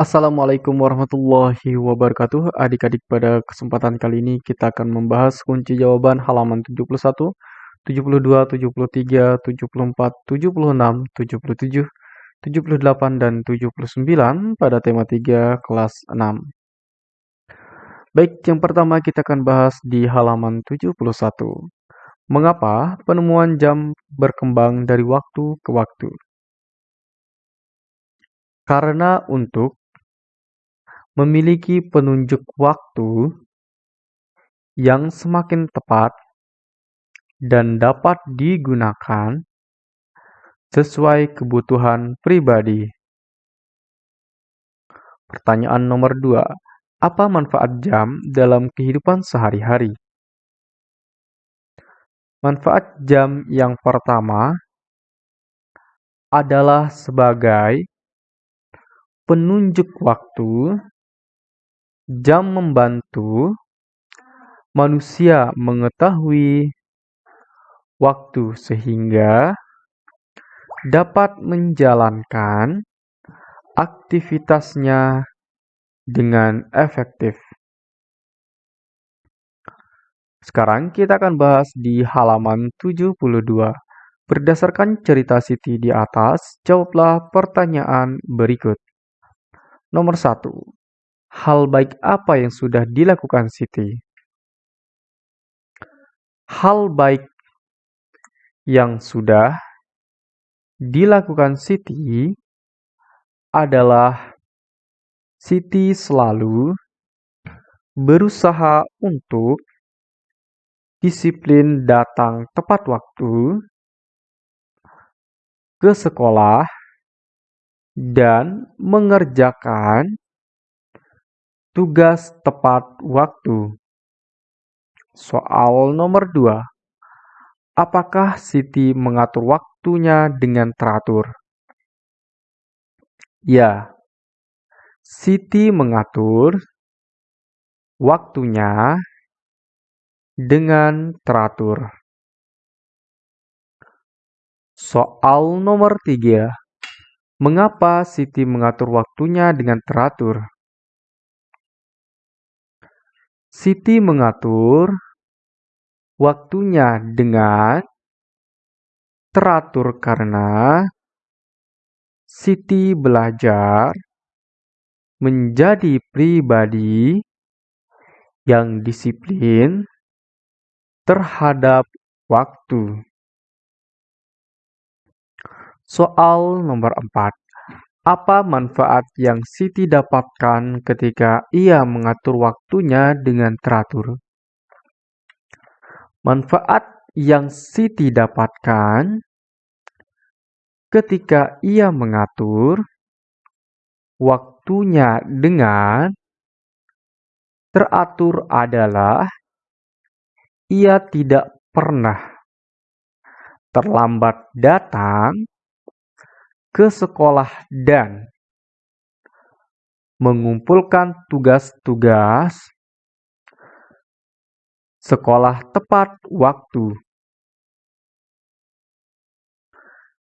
Assalamualaikum warahmatullahi wabarakatuh. Adik-adik, pada kesempatan kali ini kita akan membahas kunci jawaban halaman 71, 72, 73, 74, 76, 77, 78, dan 79 pada tema 3 kelas 6. Baik, yang pertama kita akan bahas di halaman 71. Mengapa penemuan jam berkembang dari waktu ke waktu? Karena untuk memiliki penunjuk waktu yang semakin tepat dan dapat digunakan sesuai kebutuhan pribadi. Pertanyaan nomor dua, apa manfaat jam dalam kehidupan sehari-hari? Manfaat jam yang pertama adalah sebagai penunjuk waktu Jam membantu manusia mengetahui waktu sehingga dapat menjalankan aktivitasnya dengan efektif. Sekarang kita akan bahas di halaman 72. Berdasarkan cerita Siti di atas, jawablah pertanyaan berikut. Nomor 1. Hal baik apa yang sudah dilakukan Siti? Hal baik yang sudah dilakukan Siti adalah Siti selalu berusaha untuk disiplin datang tepat waktu ke sekolah dan mengerjakan Tugas tepat waktu. Soal nomor 2. Apakah Siti mengatur waktunya dengan teratur? Ya. Siti mengatur waktunya dengan teratur. Soal nomor 3. Mengapa Siti mengatur waktunya dengan teratur? Siti mengatur waktunya dengan teratur karena Siti belajar menjadi pribadi yang disiplin terhadap waktu. Soal nomor 4. Apa manfaat yang Siti dapatkan ketika ia mengatur waktunya dengan teratur? Manfaat yang Siti dapatkan ketika ia mengatur waktunya dengan teratur adalah ia tidak pernah terlambat datang ke sekolah dan mengumpulkan tugas-tugas sekolah tepat waktu.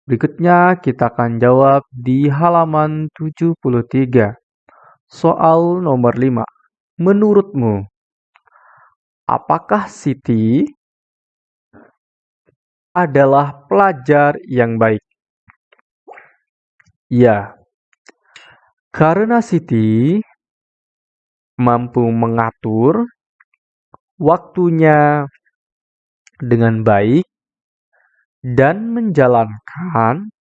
Berikutnya kita akan jawab di halaman 73. Soal nomor 5. Menurutmu, apakah Siti adalah pelajar yang baik? Ya, karena Siti mampu mengatur waktunya dengan baik dan menjalankan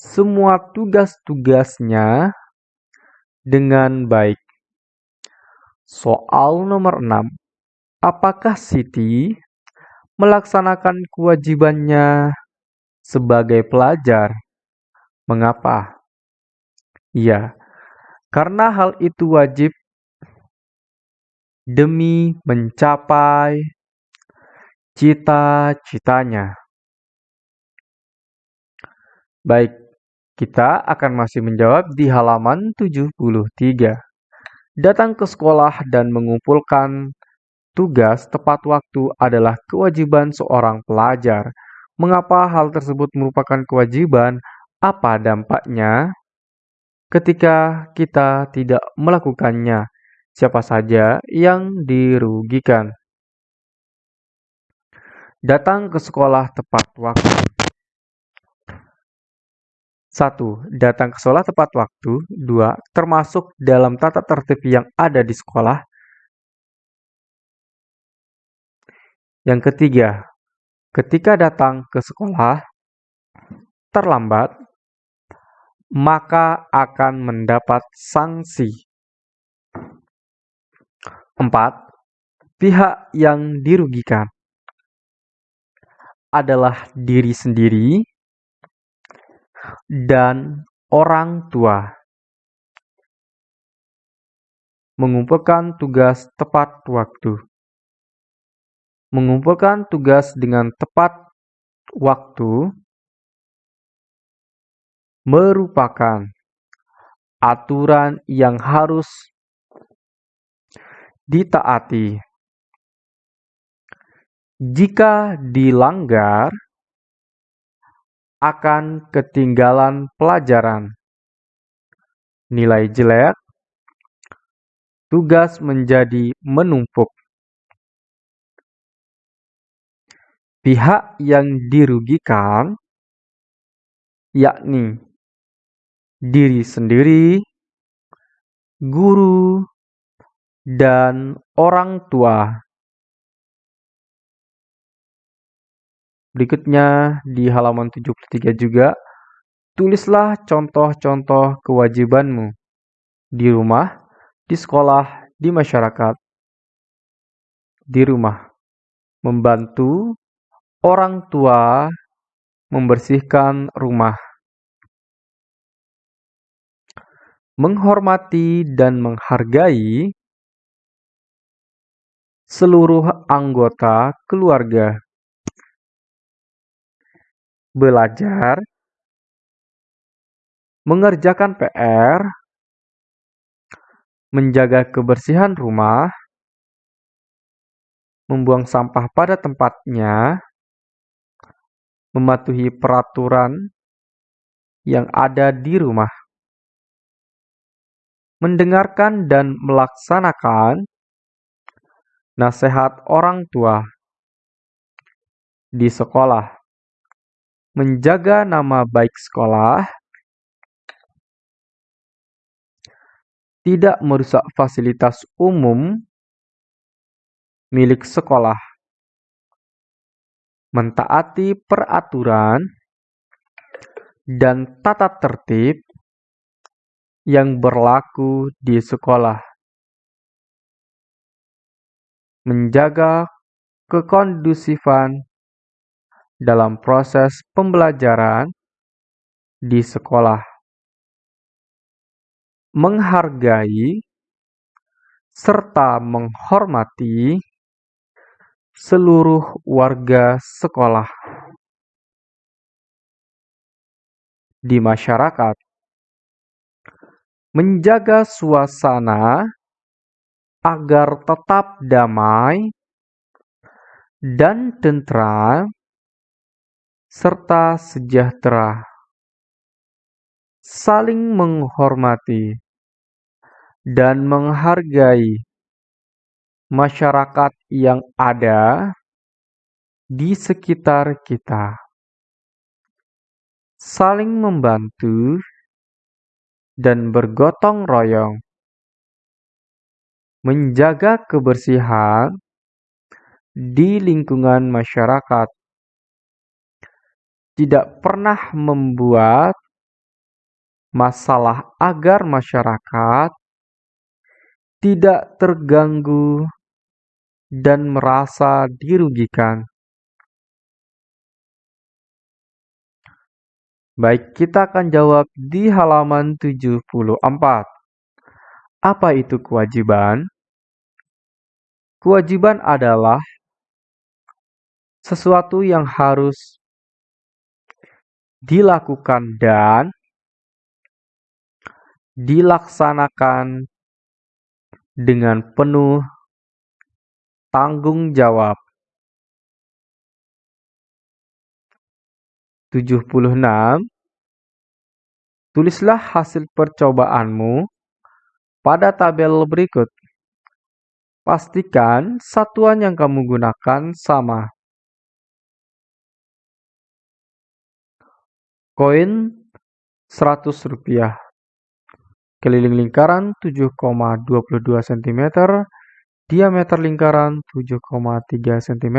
semua tugas-tugasnya dengan baik. Soal nomor 6. Apakah Siti melaksanakan kewajibannya sebagai pelajar? Mengapa? Ya, karena hal itu wajib demi mencapai cita-citanya. Baik, kita akan masih menjawab di halaman 73. Datang ke sekolah dan mengumpulkan tugas tepat waktu adalah kewajiban seorang pelajar. Mengapa hal tersebut merupakan kewajiban? Apa dampaknya? ketika kita tidak melakukannya. Siapa saja yang dirugikan? Datang ke sekolah tepat waktu. 1. Datang ke sekolah tepat waktu. 2. Termasuk dalam tata tertib yang ada di sekolah. Yang ketiga, ketika datang ke sekolah terlambat, maka akan mendapat sanksi. 4. Pihak yang dirugikan adalah diri sendiri dan orang tua. Mengumpulkan tugas tepat waktu. Mengumpulkan tugas dengan tepat waktu merupakan aturan yang harus ditaati. Jika dilanggar, akan ketinggalan pelajaran. Nilai jelek, tugas menjadi menumpuk. Pihak yang dirugikan yakni diri sendiri, guru, dan orang tua. Berikutnya di halaman 73 juga, tulislah contoh-contoh kewajibanmu di rumah, di sekolah, di masyarakat. Di rumah, membantu Orang tua membersihkan rumah, menghormati dan menghargai seluruh anggota keluarga, belajar, mengerjakan PR, menjaga kebersihan rumah, membuang sampah pada tempatnya, mematuhi peraturan yang ada di rumah, mendengarkan dan melaksanakan nasihat orang tua di sekolah, menjaga nama baik sekolah, tidak merusak fasilitas umum milik sekolah. Mentaati peraturan dan tata tertib yang berlaku di sekolah, menjaga kekondusifan dalam proses pembelajaran di sekolah, menghargai serta menghormati seluruh warga sekolah. Di masyarakat, menjaga suasana agar tetap damai dan tentram serta sejahtera, saling menghormati dan menghargai masyarakat yang ada di sekitar kita, saling membantu dan bergotong royong, menjaga kebersihan di lingkungan masyarakat, tidak pernah membuat masalah agar masyarakat tidak terganggu dan merasa dirugikan. Baik, kita akan jawab di halaman 74. Apa itu kewajiban? Kewajiban adalah sesuatu yang harus dilakukan dan dilaksanakan dengan penuh tanggung jawab. 76 Tulislah hasil percobaanmu pada tabel berikut. Pastikan satuan yang kamu gunakan sama. Koin Rp100. Keliling lingkaran 7,22 cm, diameter lingkaran 7,3 cm.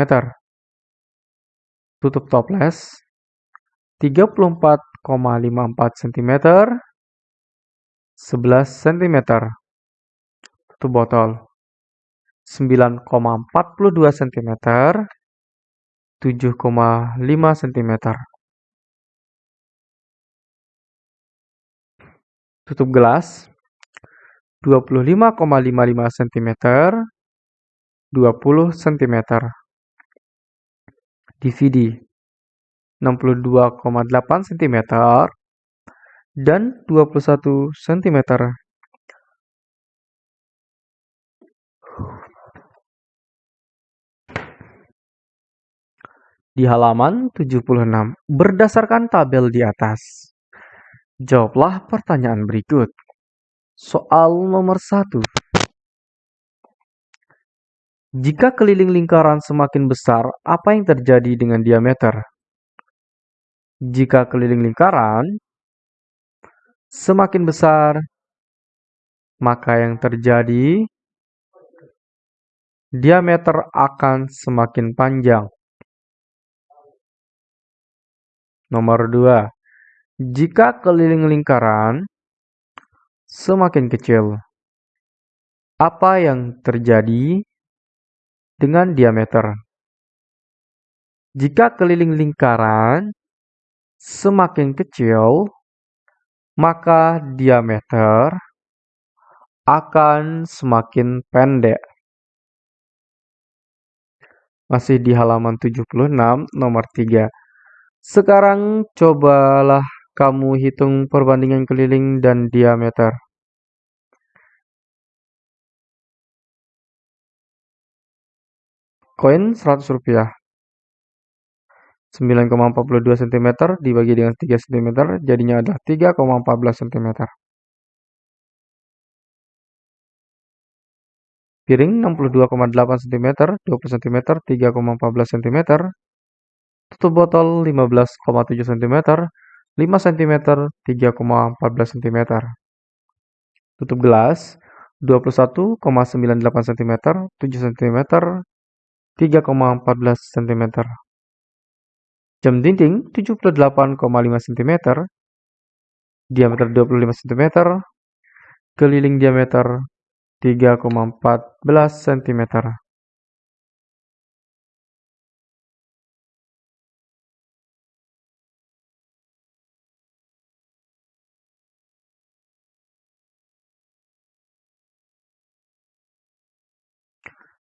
Tutup toples 34,54 cm 11 cm tutup botol. 9,42 cm 7,5 cm tutup gelas. 25,55 cm 20 cm DVD 62,8 cm dan 21 cm. Di halaman 76, berdasarkan tabel di atas, jawablah pertanyaan berikut. Soal nomor 1. Jika keliling lingkaran semakin besar, apa yang terjadi dengan diameter? Jika keliling lingkaran semakin besar, maka yang terjadi diameter akan semakin panjang. Nomor 2. Jika keliling lingkaran semakin kecil, apa yang terjadi dengan diameter? Jika keliling lingkaran semakin kecil, maka diameter akan semakin pendek. Masih di halaman 76 nomor 3. Sekarang cobalah kamu hitung perbandingan keliling dan diameter. Koin 100 rupiah. 9,42 cm dibagi dengan 3 cm jadinya adalah 3,14 cm. Piring 62,8 cm, 20 cm, 3,14 cm. Tutup botol 15,7 cm, 5 cm, 3,14 cm. Tutup gelas 21,98 cm, 7 cm, 3,14 cm. Jam dinding 78,5 cm, diameter 25 cm, keliling diameter 3,14 cm.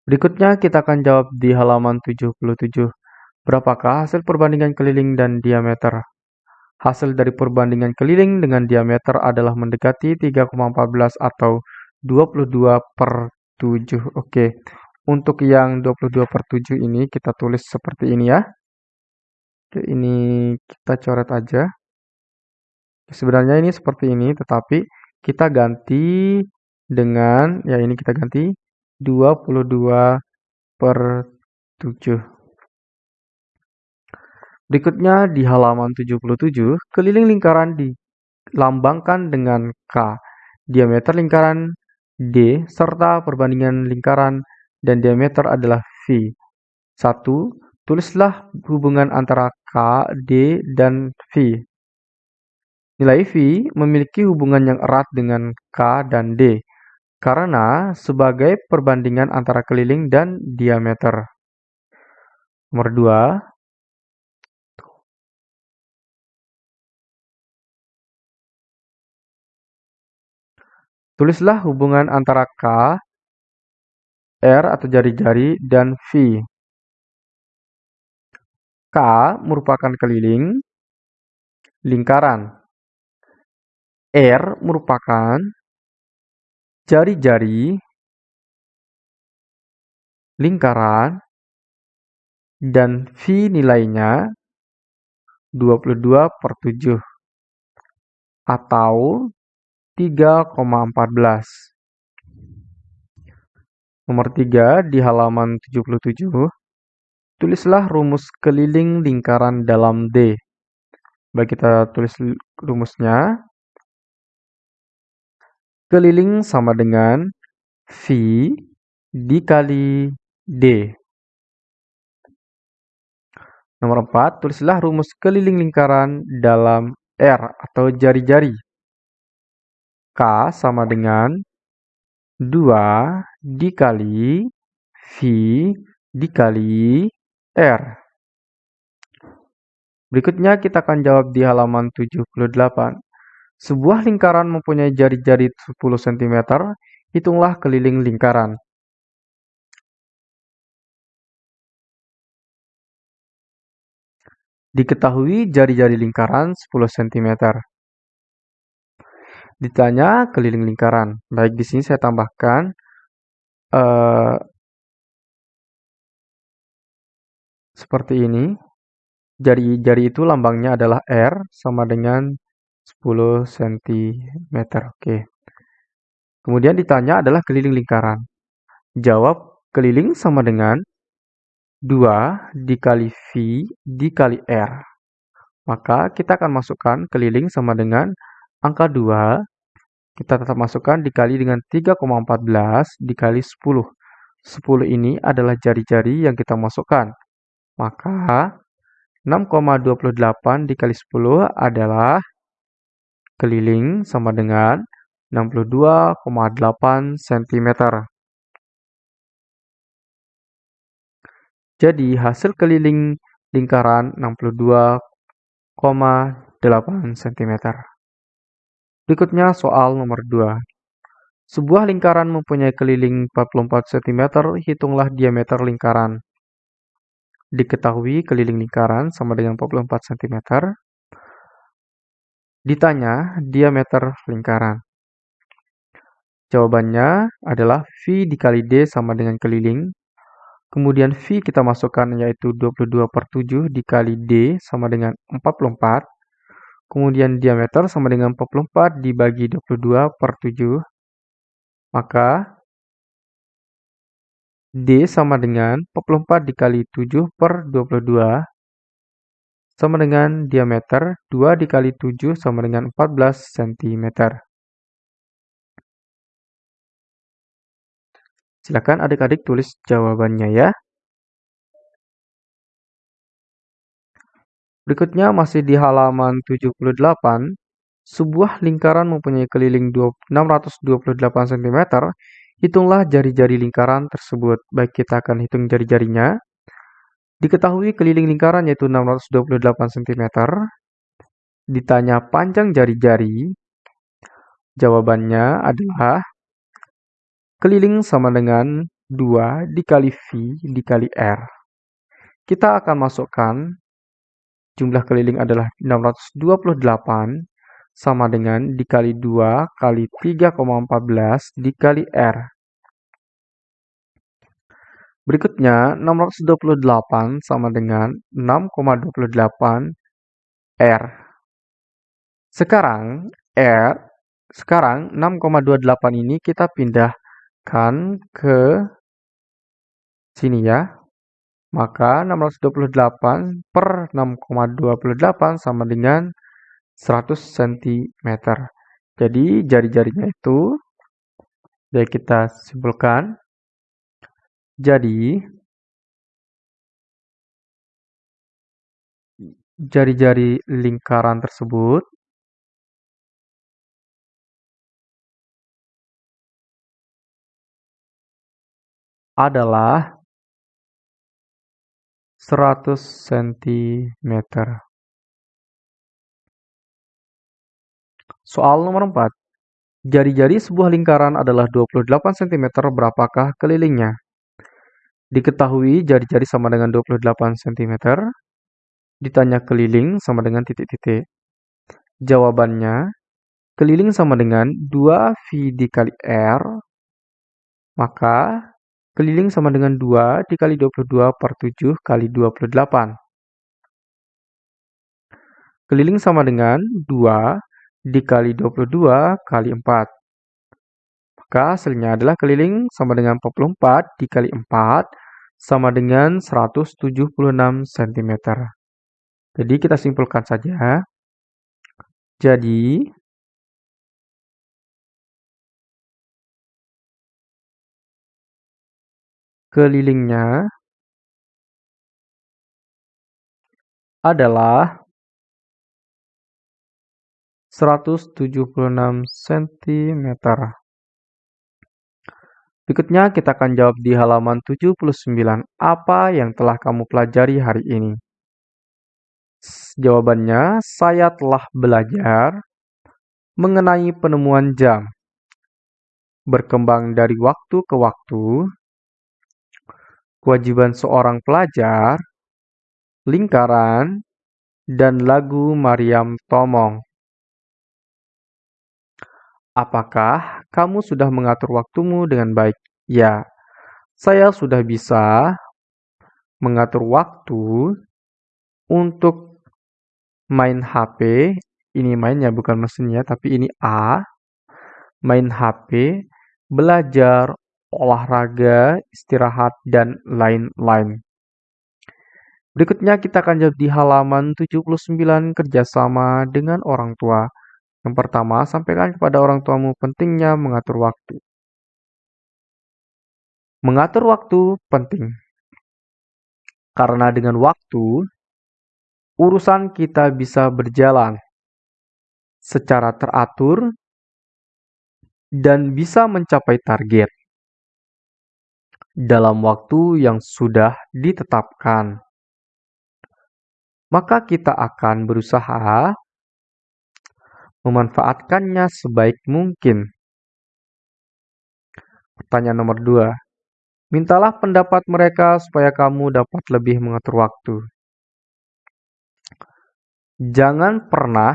Berikutnya kita akan jawab di halaman 77. Berapakah hasil perbandingan keliling dan diameter? Hasil dari perbandingan keliling dengan diameter adalah mendekati 3,14 atau 22 per 7. Oke, untuk yang 22 per 7 ini kita tulis seperti ini ya. Oke, ini kita coret aja. Sebenarnya ini seperti ini, tetapi kita ganti dengan, ya ini kita ganti 22 per 7. Berikutnya di halaman 77, keliling lingkaran dilambangkan dengan K, diameter lingkaran D, serta perbandingan lingkaran dan diameter adalah V. 1. Tulislah hubungan antara K, D, dan V. Nilai V memiliki hubungan yang erat dengan K dan D, karena sebagai perbandingan antara keliling dan diameter. Nomor 2. Tulislah hubungan antara K, R atau jari-jari, dan V. K merupakan keliling lingkaran. R merupakan jari-jari lingkaran dan V nilainya 22 per 7. atau 3,14. Nomor 3 di halaman 77, tulislah rumus keliling lingkaran dalam D. Baik kita tulis rumusnya. Keliling sama dengan V dikali D. Nomor 4, tulislah rumus keliling lingkaran dalam R atau jari-jari. K sama dengan 2 dikali V dikali R. Berikutnya kita akan jawab di halaman 78. Sebuah lingkaran mempunyai jari-jari 10 cm, hitunglah keliling lingkaran. Diketahui jari-jari lingkaran 10 cm. Ditanya keliling lingkaran. Baik, di sini saya tambahkan uh, seperti ini. Jari-jari itu lambangnya adalah R sama dengan 10 cm. Oke. Kemudian ditanya adalah keliling lingkaran. Jawab keliling sama dengan 2 dikali V dikali R. Maka kita akan masukkan keliling sama dengan angka 2. Kita tetap masukkan dikali dengan 3,14 dikali 10. 10 ini adalah jari-jari yang kita masukkan. Maka 6,28 dikali 10 adalah keliling sama dengan 62,8 cm. Jadi hasil keliling lingkaran 62,8 cm. Berikutnya soal nomor 2. Sebuah lingkaran mempunyai keliling 44 cm, hitunglah diameter lingkaran. Diketahui keliling lingkaran sama dengan 44 cm. Ditanya diameter lingkaran. Jawabannya adalah V dikali D sama dengan keliling Kemudian V kita masukkan yaitu 22 per 7 dikali D sama dengan 44. Kemudian diameter sama dengan 44 dibagi 22 per 7. Maka D sama dengan 44 dikali 7 per 22 sama dengan diameter 2 dikali 7 sama dengan 14 cm. Silakan adik-adik tulis jawabannya ya. Berikutnya masih di halaman 78, sebuah lingkaran mempunyai keliling 628 cm, hitunglah jari-jari lingkaran tersebut. Baik kita akan hitung jari-jarinya. Diketahui keliling lingkaran yaitu 628 cm. Ditanya panjang jari-jari, jawabannya adalah Keliling sama dengan 2 dikali V dikali R. Kita akan masukkan jumlah keliling adalah 628 sama dengan dikali 2 kali 3,14 dikali R. Berikutnya 628 sama dengan 6,28 R. Sekarang R sekarang 6,28 ini kita pindah kan ke sini ya. Maka 628 per 6,28 sama dengan 100 cm. Jadi jari-jarinya itu, ya kita simpulkan. Jadi, jari-jari lingkaran tersebut adalah 100 cm. Soal nomor 4. Jari-jari sebuah lingkaran adalah 28 cm, berapakah kelilingnya? Diketahui jari-jari sama dengan 28 cm. Ditanya keliling sama dengan titik-titik. Jawabannya, keliling sama dengan 2V dikali R, maka Keliling sama dengan 2 dikali 22 per 7 kali 28. Keliling sama dengan 2 dikali 22 kali 4. Maka hasilnya adalah keliling sama dengan 44 dikali 4 sama dengan 176 cm. Jadi kita simpulkan saja. Jadi kelilingnya adalah 176 cm. Berikutnya kita akan jawab di halaman 79. Apa yang telah kamu pelajari hari ini? Jawabannya, saya telah belajar mengenai penemuan jam. Berkembang dari waktu ke waktu, kewajiban seorang pelajar, lingkaran, dan lagu Mariam Tomong. Apakah kamu sudah mengatur waktumu dengan baik? Ya, saya sudah bisa mengatur waktu untuk main HP. Ini mainnya bukan mesinnya, tapi ini A. Main HP, belajar, olahraga, istirahat, dan lain-lain. Berikutnya kita akan jawab di halaman 79 kerjasama dengan orang tua. Yang pertama, sampaikan kepada orang tuamu pentingnya mengatur waktu. Mengatur waktu penting. Karena dengan waktu, urusan kita bisa berjalan secara teratur dan bisa mencapai target dalam waktu yang sudah ditetapkan. Maka kita akan berusaha memanfaatkannya sebaik mungkin. Pertanyaan nomor dua. Mintalah pendapat mereka supaya kamu dapat lebih mengatur waktu. Jangan pernah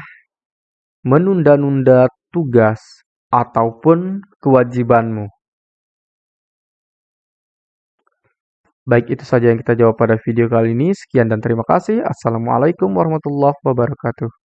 menunda-nunda tugas ataupun kewajibanmu. Baik, itu saja yang kita jawab pada video kali ini. Sekian dan terima kasih. Assalamualaikum warahmatullahi wabarakatuh.